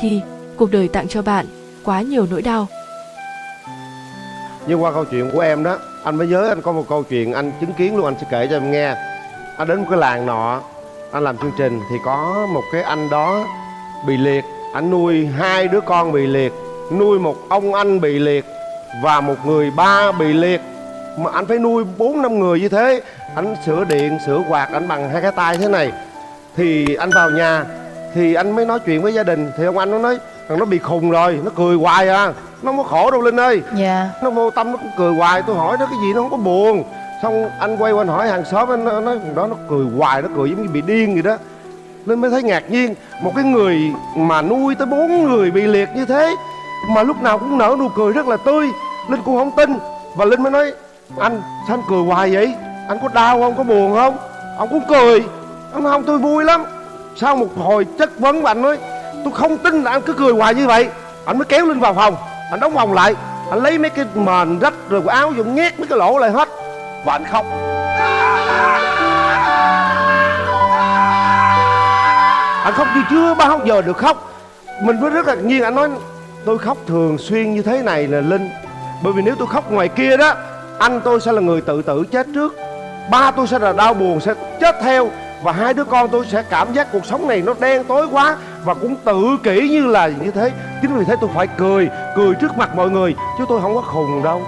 khi cuộc đời tặng cho bạn quá nhiều nỗi đau. Nhưng qua câu chuyện của em đó Anh mới nhớ anh có một câu chuyện anh chứng kiến luôn Anh sẽ kể cho em nghe. Anh đến một cái làng nọ Anh làm chương trình thì có một cái anh đó bị liệt. Anh nuôi hai đứa con bị liệt Nuôi một ông anh bị liệt Và một người ba bị liệt. Mà anh phải nuôi bốn năm người như thế Anh sửa điện, sửa quạt anh bằng hai cái tay thế này. Thì anh vào nhà thì anh mới nói chuyện với gia đình. Thì ông anh nó nói Thằng nó bị khùng rồi, nó cười hoài à. Nó không có khổ đâu Linh ơi. Dạ. Nó vô tâm nó cũng cười hoài. Tôi hỏi nó cái gì nó không có buồn. Xong anh quay qua anh hỏi hàng xóm anh nó nói thằng đó nó cười hoài nó cười giống như bị điên vậy đó. Nên mới thấy ngạc nhiên. Một cái người mà nuôi tới bốn người bị liệt như thế mà lúc nào cũng nở nụ cười rất là tươi. Linh cũng không tin. Và linh mới nói anh sao anh cười hoài vậy? Anh có đau không? Có buồn không? Ông cũng cười. Ông nói không tôi vui lắm sau một hồi chất vấn và anh nói, tôi không tin là anh cứ cười hoài như vậy. Anh mới kéo linh vào phòng. Anh đóng vòng lại. Anh lấy mấy cái mền rách rồi quần áo dùng nhét mấy cái lỗ lại hết. Và anh khóc. Anh khóc như chưa bao giờ được khóc. Mình mới rất là nhiên anh nói, tôi khóc thường xuyên như thế này là linh. Bởi vì nếu tôi khóc ngoài kia đó, anh tôi sẽ là người tự tử chết trước. Ba tôi sẽ là đau buồn, sẽ chết theo và hai đứa con tôi sẽ cảm giác cuộc sống này nó đen tối quá và cũng tự kỷ như là như thế. Chính vì thế tôi phải cười cười trước mặt mọi người, chứ tôi không có khùng đâu.